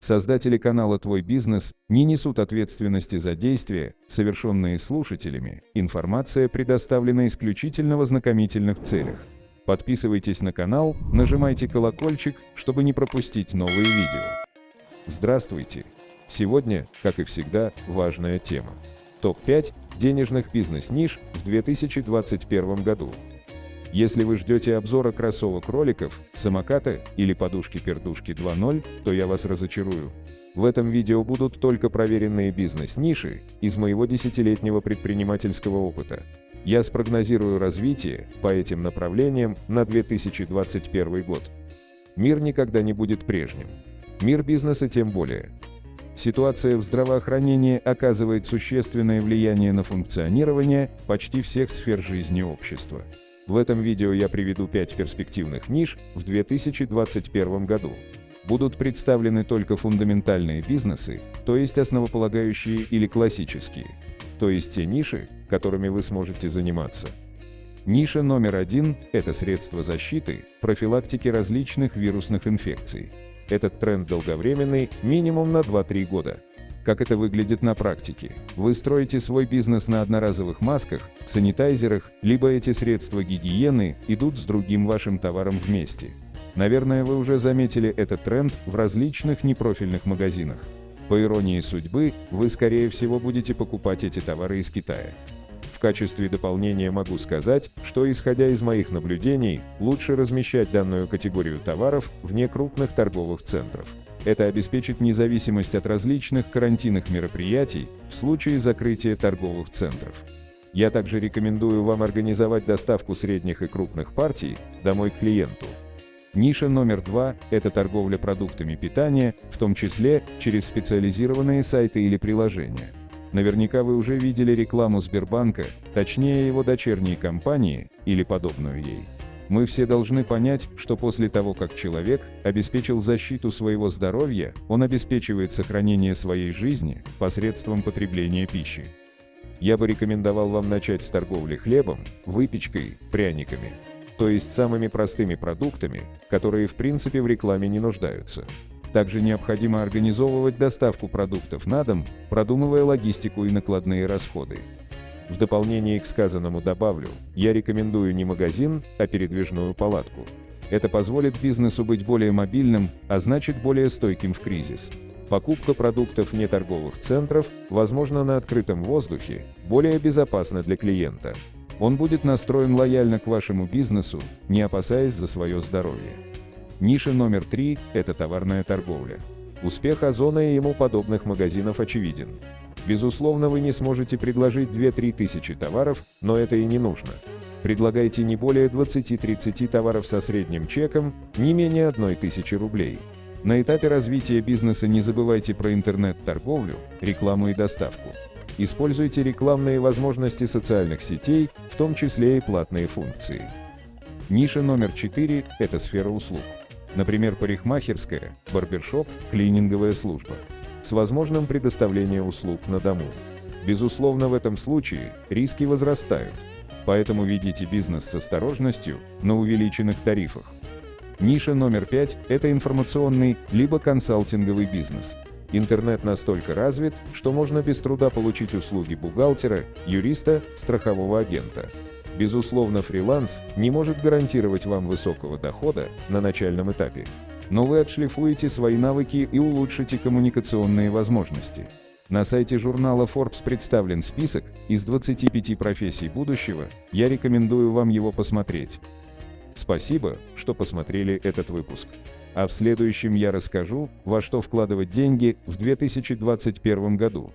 Создатели канала «Твой бизнес» не несут ответственности за действия, совершенные слушателями. Информация предоставлена исключительно в ознакомительных целях. Подписывайтесь на канал, нажимайте колокольчик, чтобы не пропустить новые видео. Здравствуйте! Сегодня, как и всегда, важная тема. Топ-5 денежных бизнес-ниш в 2021 году. Если вы ждете обзора кроссовок-роликов, самоката или подушки-пердушки 2.0, то я вас разочарую. В этом видео будут только проверенные бизнес-ниши из моего десятилетнего предпринимательского опыта. Я спрогнозирую развитие по этим направлениям на 2021 год. Мир никогда не будет прежним. Мир бизнеса тем более. Ситуация в здравоохранении оказывает существенное влияние на функционирование почти всех сфер жизни общества. В этом видео я приведу 5 перспективных ниш в 2021 году. Будут представлены только фундаментальные бизнесы, то есть основополагающие или классические, то есть те ниши, которыми вы сможете заниматься. Ниша номер один – это средства защиты, профилактики различных вирусных инфекций. Этот тренд долговременный, минимум на 2-3 года. Как это выглядит на практике? Вы строите свой бизнес на одноразовых масках, санитайзерах, либо эти средства гигиены идут с другим вашим товаром вместе. Наверное, вы уже заметили этот тренд в различных непрофильных магазинах. По иронии судьбы, вы скорее всего будете покупать эти товары из Китая. В качестве дополнения могу сказать, что исходя из моих наблюдений, лучше размещать данную категорию товаров вне крупных торговых центров. Это обеспечит независимость от различных карантинных мероприятий в случае закрытия торговых центров. Я также рекомендую вам организовать доставку средних и крупных партий домой к клиенту. Ниша номер два – это торговля продуктами питания, в том числе через специализированные сайты или приложения. Наверняка вы уже видели рекламу Сбербанка, точнее его дочерней компании или подобную ей. Мы все должны понять, что после того, как человек обеспечил защиту своего здоровья, он обеспечивает сохранение своей жизни посредством потребления пищи. Я бы рекомендовал вам начать с торговли хлебом, выпечкой, пряниками. То есть самыми простыми продуктами, которые в принципе в рекламе не нуждаются. Также необходимо организовывать доставку продуктов на дом, продумывая логистику и накладные расходы. В дополнение к сказанному добавлю, я рекомендую не магазин, а передвижную палатку. Это позволит бизнесу быть более мобильным, а значит более стойким в кризис. Покупка продуктов вне торговых центров, возможно на открытом воздухе, более безопасна для клиента. Он будет настроен лояльно к вашему бизнесу, не опасаясь за свое здоровье. Ниша номер три – это товарная торговля. Успех Озона и ему подобных магазинов очевиден. Безусловно, вы не сможете предложить 2-3 тысячи товаров, но это и не нужно. Предлагайте не более 20-30 товаров со средним чеком, не менее 1 тысячи рублей. На этапе развития бизнеса не забывайте про интернет-торговлю, рекламу и доставку. Используйте рекламные возможности социальных сетей, в том числе и платные функции. Ниша номер 4 – это сфера услуг. Например, парикмахерская, барбершоп, клининговая служба с возможным предоставлением услуг на дому. Безусловно, в этом случае риски возрастают, поэтому ведите бизнес с осторожностью на увеличенных тарифах. Ниша номер пять – это информационный либо консалтинговый бизнес. Интернет настолько развит, что можно без труда получить услуги бухгалтера, юриста, страхового агента. Безусловно, фриланс не может гарантировать вам высокого дохода на начальном этапе но вы отшлифуете свои навыки и улучшите коммуникационные возможности. На сайте журнала Forbes представлен список из 25 профессий будущего, я рекомендую вам его посмотреть. Спасибо, что посмотрели этот выпуск. А в следующем я расскажу, во что вкладывать деньги в 2021 году.